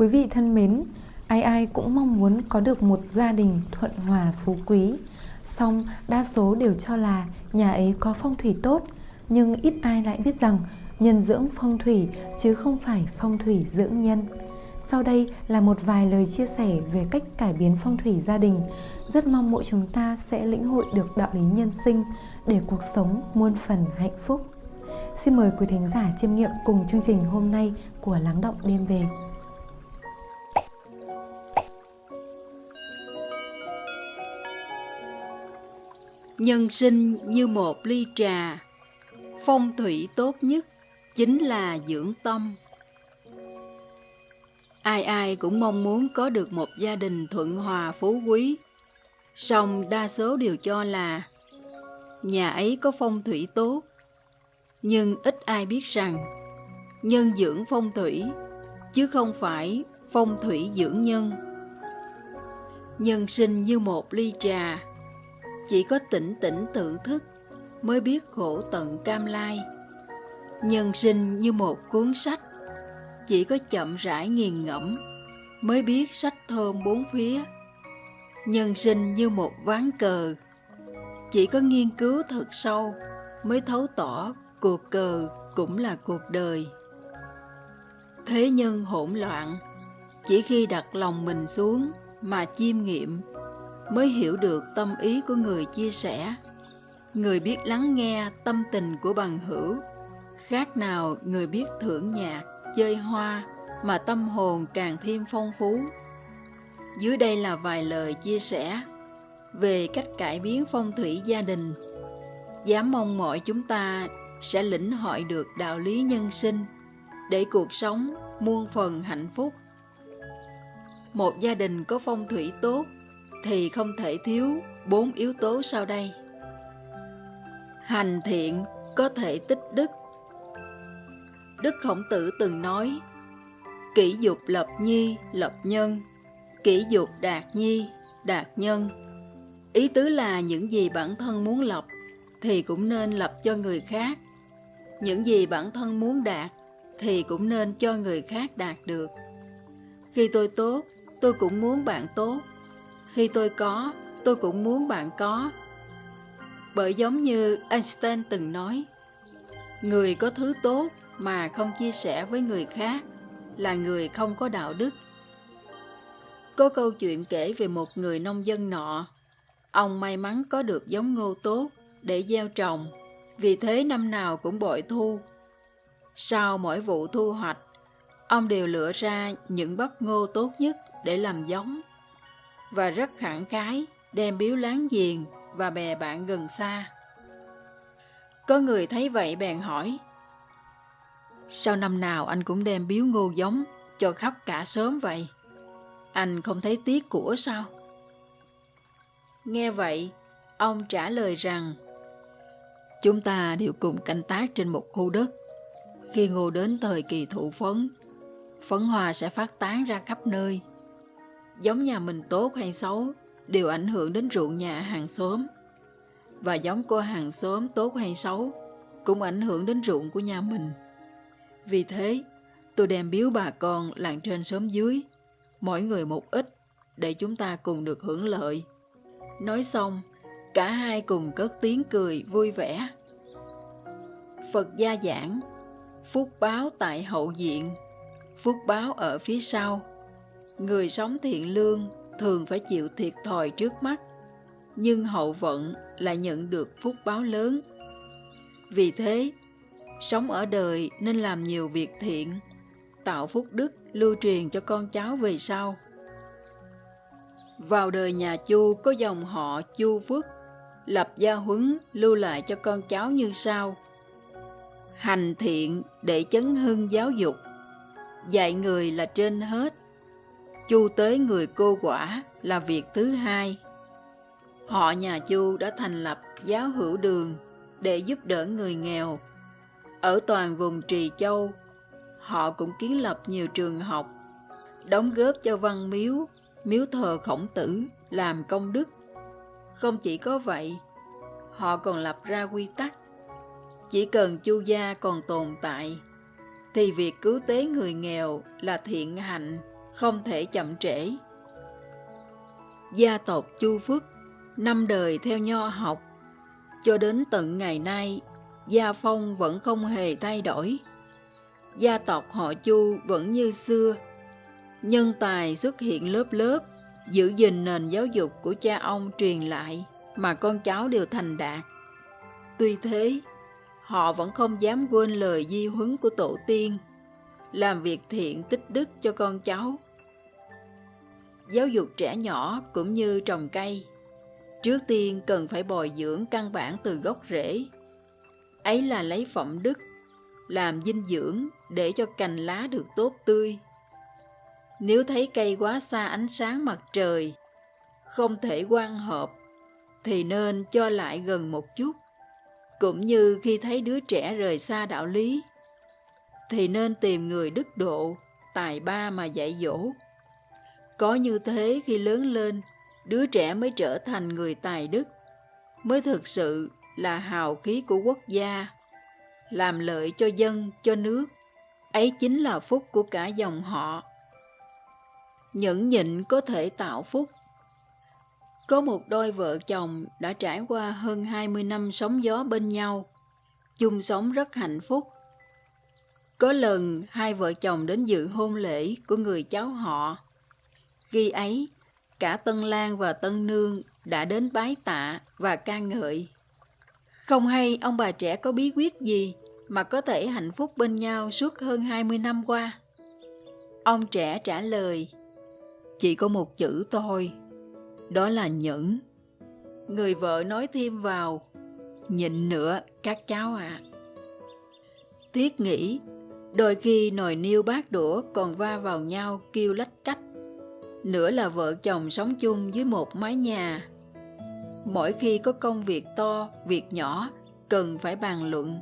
Quý vị thân mến, ai ai cũng mong muốn có được một gia đình thuận hòa phú quý. Song đa số đều cho là nhà ấy có phong thủy tốt, nhưng ít ai lại biết rằng nhân dưỡng phong thủy chứ không phải phong thủy dưỡng nhân. Sau đây là một vài lời chia sẻ về cách cải biến phong thủy gia đình. Rất mong mỗi chúng ta sẽ lĩnh hội được đạo lý nhân sinh để cuộc sống muôn phần hạnh phúc. Xin mời quý thính giả chiêm nghiệm cùng chương trình hôm nay của Lắng Động Đêm Về. Nhân sinh như một ly trà, phong thủy tốt nhất chính là dưỡng tâm. Ai ai cũng mong muốn có được một gia đình thuận hòa phú quý, song đa số đều cho là nhà ấy có phong thủy tốt, nhưng ít ai biết rằng nhân dưỡng phong thủy chứ không phải phong thủy dưỡng nhân. Nhân sinh như một ly trà, chỉ có tỉnh tỉnh tự thức mới biết khổ tận cam lai. Nhân sinh như một cuốn sách, chỉ có chậm rãi nghiền ngẫm mới biết sách thơm bốn phía. Nhân sinh như một ván cờ, chỉ có nghiên cứu thật sâu mới thấu tỏ cuộc cờ cũng là cuộc đời. Thế nhân hỗn loạn, chỉ khi đặt lòng mình xuống mà chiêm nghiệm mới hiểu được tâm ý của người chia sẻ. Người biết lắng nghe tâm tình của bằng hữu, khác nào người biết thưởng nhạc, chơi hoa mà tâm hồn càng thêm phong phú. Dưới đây là vài lời chia sẻ về cách cải biến phong thủy gia đình. Dám mong mọi chúng ta sẽ lĩnh hội được đạo lý nhân sinh để cuộc sống muôn phần hạnh phúc. Một gia đình có phong thủy tốt thì không thể thiếu bốn yếu tố sau đây. Hành thiện có thể tích đức. Đức Khổng Tử từng nói, kỷ dục lập nhi, lập nhân, kỷ dục đạt nhi, đạt nhân. Ý tứ là những gì bản thân muốn lập thì cũng nên lập cho người khác. Những gì bản thân muốn đạt thì cũng nên cho người khác đạt được. Khi tôi tốt, tôi cũng muốn bạn tốt. Khi tôi có, tôi cũng muốn bạn có. Bởi giống như Einstein từng nói, người có thứ tốt mà không chia sẻ với người khác là người không có đạo đức. Có câu chuyện kể về một người nông dân nọ. Ông may mắn có được giống ngô tốt để gieo trồng, vì thế năm nào cũng bội thu. Sau mỗi vụ thu hoạch, ông đều lựa ra những bắp ngô tốt nhất để làm giống và rất khẳng khái đem biếu láng giềng và bè bạn gần xa. Có người thấy vậy bèn hỏi, Sao năm nào anh cũng đem biếu ngô giống cho khắp cả sớm vậy? Anh không thấy tiếc của sao? Nghe vậy, ông trả lời rằng, Chúng ta đều cùng canh tác trên một khu đất. Khi ngô đến thời kỳ thụ phấn, phấn hoa sẽ phát tán ra khắp nơi giống nhà mình tốt hay xấu đều ảnh hưởng đến ruộng nhà hàng xóm. Và giống của hàng xóm tốt hay xấu cũng ảnh hưởng đến ruộng của nhà mình. Vì thế, tôi đem biếu bà con làng trên xóm dưới, mỗi người một ít để chúng ta cùng được hưởng lợi. Nói xong, cả hai cùng cất tiếng cười vui vẻ. Phật gia giảng, phúc báo tại hậu diện, phúc báo ở phía sau người sống thiện lương thường phải chịu thiệt thòi trước mắt, nhưng hậu vận lại nhận được phúc báo lớn. Vì thế, sống ở đời nên làm nhiều việc thiện, tạo phúc đức lưu truyền cho con cháu về sau. Vào đời nhà Chu có dòng họ Chu Phước, lập gia huấn lưu lại cho con cháu như sau. Hành thiện để chấn hưng giáo dục, dạy người là trên hết, chu tới người cô quả là việc thứ hai. Họ nhà Chu đã thành lập giáo hữu đường để giúp đỡ người nghèo. Ở toàn vùng Trì Châu, họ cũng kiến lập nhiều trường học, đóng góp cho văn miếu, miếu thờ khổng tử làm công đức. Không chỉ có vậy, họ còn lập ra quy tắc. Chỉ cần chu gia còn tồn tại, thì việc cứu tế người nghèo là thiện hạnh không thể chậm trễ. Gia tộc Chu Phước năm đời theo nho học, cho đến tận ngày nay, gia phong vẫn không hề thay đổi. Gia tộc họ Chu vẫn như xưa, nhân tài xuất hiện lớp lớp, giữ gìn nền giáo dục của cha ông truyền lại mà con cháu đều thành đạt. Tuy thế, họ vẫn không dám quên lời di huấn của tổ tiên, làm việc thiện tích đức cho con cháu. Giáo dục trẻ nhỏ cũng như trồng cây, trước tiên cần phải bồi dưỡng căn bản từ gốc rễ. Ấy là lấy phẩm đức, làm dinh dưỡng để cho cành lá được tốt tươi. Nếu thấy cây quá xa ánh sáng mặt trời, không thể quan hợp, thì nên cho lại gần một chút cũng như khi thấy đứa trẻ rời xa đạo lý thì nên tìm người đức độ tài ba mà dạy dỗ. Có như thế khi lớn lên đứa trẻ mới trở thành người tài đức mới thực sự là hào khí của quốc gia làm lợi cho dân cho nước. Ấy chính là phúc của cả dòng họ. Nhẫn nhịn có thể tạo phúc. Có một đôi vợ chồng đã trải qua hơn 20 năm sóng gió bên nhau, chung sống rất hạnh phúc. Có lần hai vợ chồng đến dự hôn lễ của người cháu họ. Khi ấy, cả Tân Lan và Tân Nương đã đến bái tạ và ca ngợi. Không hay ông bà trẻ có bí quyết gì mà có thể hạnh phúc bên nhau suốt hơn 20 năm qua. Ông trẻ trả lời, chỉ có một chữ thôi, đó là nhẫn. Người vợ nói thêm vào, nhịn nữa các cháu ạ. À. Thiết nghĩ, đôi khi nồi niêu bát đũa còn va vào nhau kêu lách cách. Nữa là vợ chồng sống chung dưới một mái nhà. Mỗi khi có công việc to, việc nhỏ, cần phải bàn luận,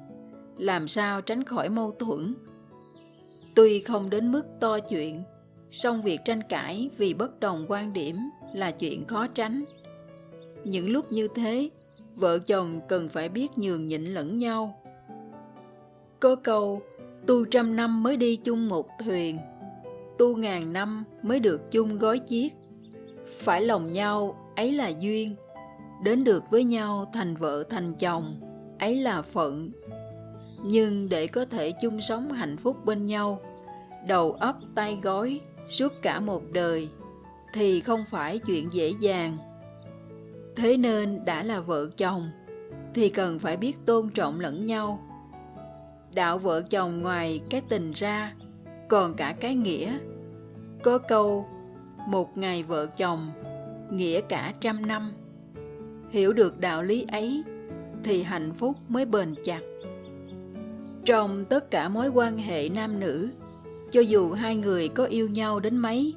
làm sao tránh khỏi mâu thuẫn. Tuy không đến mức to chuyện, song việc tranh cãi vì bất đồng quan điểm là chuyện khó tránh những lúc như thế vợ chồng cần phải biết nhường nhịn lẫn nhau có câu tu trăm năm mới đi chung một thuyền. Tu ngàn năm mới được chung gói chiếc. Phải lòng nhau, ấy là duyên. Đến được với nhau thành vợ thành chồng, ấy là phận. Nhưng để có thể chung sống hạnh phúc bên nhau, đầu ấp tay gói suốt cả một đời, thì không phải chuyện dễ dàng. Thế nên đã là vợ chồng, thì cần phải biết tôn trọng lẫn nhau đạo vợ chồng ngoài cái tình ra, còn cả cái nghĩa. Có câu, một ngày vợ chồng, nghĩa cả trăm năm. Hiểu được đạo lý ấy thì hạnh phúc mới bền chặt. Trong tất cả mối quan hệ nam nữ, cho dù hai người có yêu nhau đến mấy,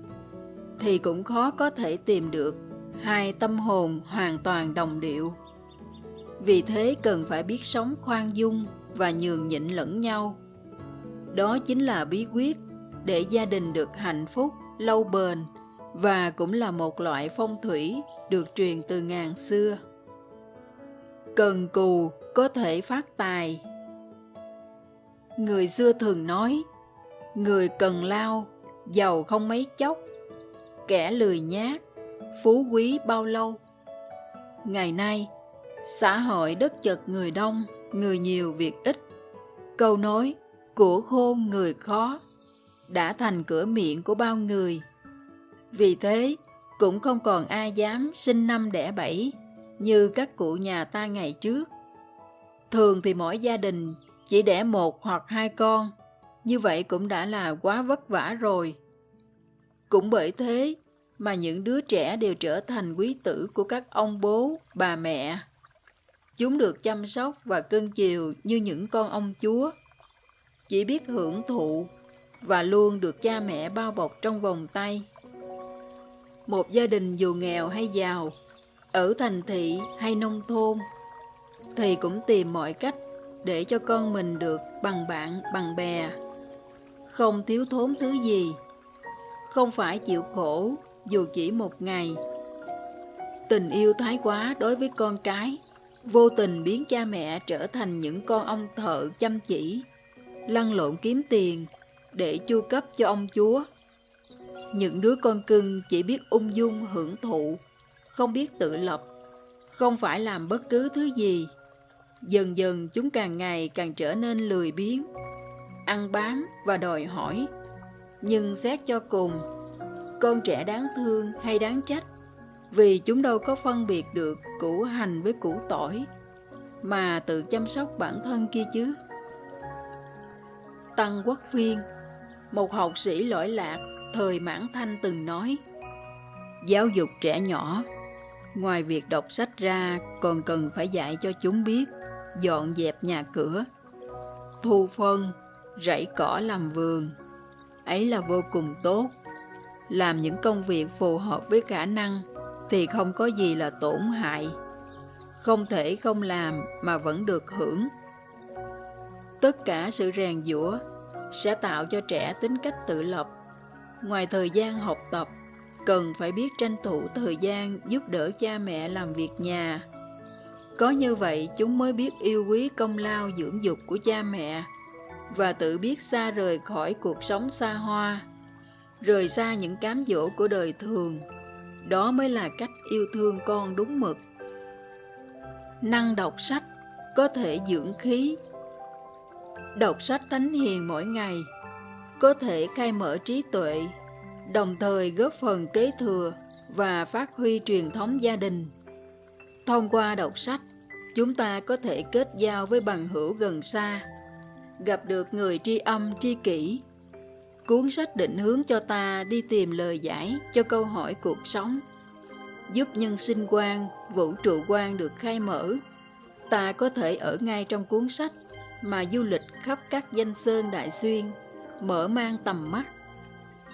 thì cũng khó có thể tìm được hai tâm hồn hoàn toàn đồng điệu. Vì thế cần phải biết sống khoan dung và nhường nhịn lẫn nhau. Đó chính là bí quyết để gia đình được hạnh phúc, lâu bền và cũng là một loại phong thủy được truyền từ ngàn xưa. Cần cù có thể phát tài. Người xưa thường nói, người cần lao, giàu không mấy chốc, kẻ lười nhác phú quý bao lâu. Ngày nay, xã hội đất chật người đông người nhiều việc ít câu nói của khôn người khó đã thành cửa miệng của bao người vì thế cũng không còn ai dám sinh năm đẻ bảy như các cụ nhà ta ngày trước thường thì mỗi gia đình chỉ đẻ một hoặc hai con như vậy cũng đã là quá vất vả rồi. Cũng bởi thế mà những đứa trẻ đều trở thành quý tử của các ông bố, bà mẹ. Chúng được chăm sóc và cưng chiều như những con ông chúa. Chỉ biết hưởng thụ và luôn được cha mẹ bao bọc trong vòng tay. Một gia đình dù nghèo hay giàu, ở thành thị hay nông thôn, thì cũng tìm mọi cách để cho con mình được bằng bạn, bằng bè không thiếu thốn thứ gì, không phải chịu khổ dù chỉ một ngày. Tình yêu thái quá đối với con cái, vô tình biến cha mẹ trở thành những con ông thợ chăm chỉ, lăn lộn kiếm tiền để chu cấp cho ông chúa. những đứa con cưng chỉ biết ung dung hưởng thụ không biết tự lập không phải làm bất cứ thứ gì dần dần chúng càng ngày càng trở nên lười biếng ăn bám và đòi hỏi nhưng xét cho cùng con trẻ đáng thương hay đáng trách vì chúng đâu có phân biệt được củ hành với củ tỏi, mà tự chăm sóc bản thân kia chứ. Tăng quốc phiên, một học sĩ lỗi lạc, thời mãn thanh từng nói, giáo dục trẻ nhỏ, ngoài việc đọc sách ra còn cần phải dạy cho chúng biết dọn dẹp nhà cửa, thu phân, rẫy cỏ làm vườn. Ấy là vô cùng tốt, làm những công việc phù hợp với khả năng thì không có gì là tổn hại. Không thể không làm mà vẫn được hưởng. Tất cả sự rèn giũa sẽ tạo cho trẻ tính cách tự lập. Ngoài thời gian học tập, cần phải biết tranh thủ thời gian giúp đỡ cha mẹ làm việc nhà. Có như vậy, chúng mới biết yêu quý công lao dưỡng dục của cha mẹ và tự biết xa rời khỏi cuộc sống xa hoa, rời xa những cám dỗ của đời thường đó mới là cách yêu thương con đúng mực. Năng đọc sách có thể dưỡng khí. Đọc sách thánh hiền mỗi ngày có thể khai mở trí tuệ, đồng thời góp phần kế thừa và phát huy truyền thống gia đình. Thông qua đọc sách, chúng ta có thể kết giao với bằng hữu gần xa, gặp được người tri âm tri kỷ cuốn sách định hướng cho ta đi tìm lời giải cho câu hỏi cuộc sống. Giúp nhân sinh quan, vũ trụ quan được khai mở, ta có thể ở ngay trong cuốn sách mà du lịch khắp các danh sơn đại xuyên, mở mang tầm mắt,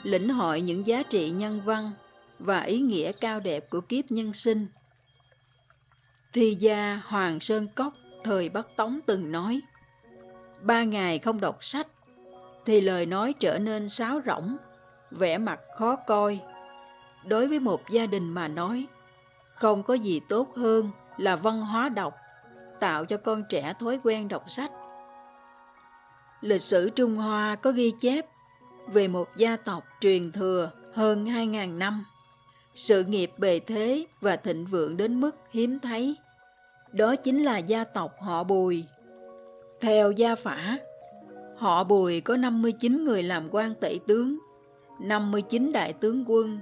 lĩnh hội những giá trị nhân văn và ý nghĩa cao đẹp của kiếp nhân sinh. Thi gia hoàng sơn cốc thời bắc tống từng nói, ba ngày không đọc sách thì lời nói trở nên sáo rỗng vẻ mặt khó coi. Đối với một gia đình mà nói không có gì tốt hơn là văn hóa đọc tạo cho con trẻ thói quen đọc sách. Lịch sử trung hoa có ghi chép về một gia tộc truyền thừa hơn 2.000 năm. Sự nghiệp bề thế và thịnh vượng đến mức hiếm thấy. Đó chính là gia tộc họ Bùi. Theo gia phả, họ Bùi có 59 người làm quan tể tướng, 59 đại tướng quân,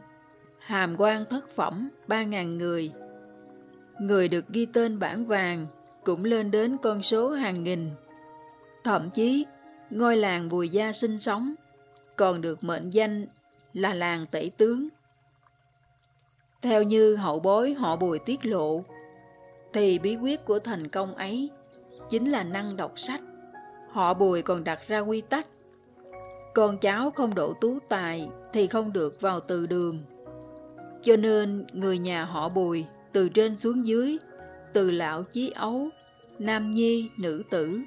hàm quan thất phẩm 3.000 người. Người được ghi tên bản vàng cũng lên đến con số hàng nghìn. Thậm chí, ngôi làng Bùi Gia sinh sống còn được mệnh danh là làng tể tướng. Theo như hậu bối họ Bùi tiết lộ, thì bí quyết của thành công ấy chính là năng đọc sách. Họ Bùi còn đặt ra quy tắc. Con cháu không đổ tú tài thì không được vào từ đường. Cho nên người nhà họ Bùi từ trên xuống dưới, từ lão chí ấu, nam nhi, nữ tử.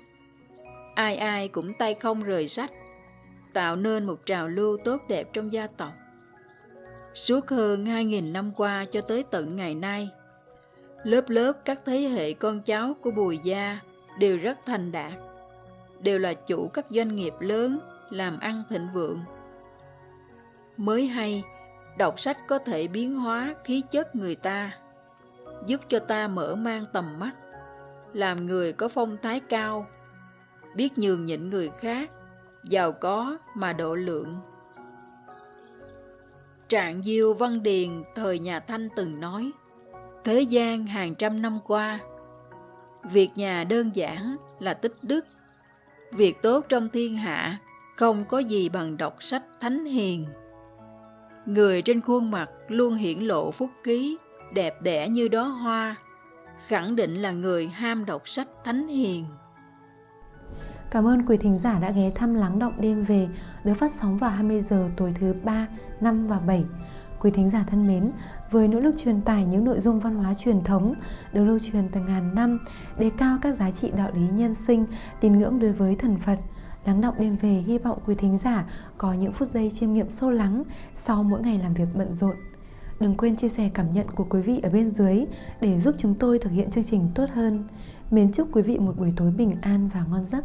Ai ai cũng tay không rời sách, tạo nên một trào lưu tốt đẹp trong gia tộc. Suốt hơn 2.000 năm qua cho tới tận ngày nay, Lớp lớp các thế hệ con cháu của Bùi Gia đều rất thành đạt, đều là chủ các doanh nghiệp lớn, làm ăn thịnh vượng. Mới hay, đọc sách có thể biến hóa khí chất người ta, giúp cho ta mở mang tầm mắt, làm người có phong thái cao, biết nhường nhịn người khác, giàu có mà độ lượng. Trạng Diêu Văn Điền thời nhà Thanh từng nói, Thế gian hàng trăm năm qua, việc nhà đơn giản là tích đức. Việc tốt trong thiên hạ không có gì bằng đọc sách thánh hiền. Người trên khuôn mặt luôn hiển lộ phúc khí, đẹp đẽ như đó hoa, khẳng định là người ham đọc sách thánh hiền. Cảm ơn quý thính giả đã ghé thăm Lắng Động Đêm Về được phát sóng vào 20 giờ tối thứ 3, 5 và 7. Quý thính giả thân mến, với nỗ lực truyền tải những nội dung văn hóa truyền thống được lưu truyền từ ngàn năm, đề cao các giá trị đạo lý nhân sinh, tín ngưỡng đối với thần Phật. Lắng động đêm về hy vọng quý thính giả có những phút giây chiêm nghiệm sâu lắng sau mỗi ngày làm việc bận rộn. Đừng quên chia sẻ cảm nhận của quý vị ở bên dưới để giúp chúng tôi thực hiện chương trình tốt hơn. Mến chúc quý vị một buổi tối bình an và ngon giấc.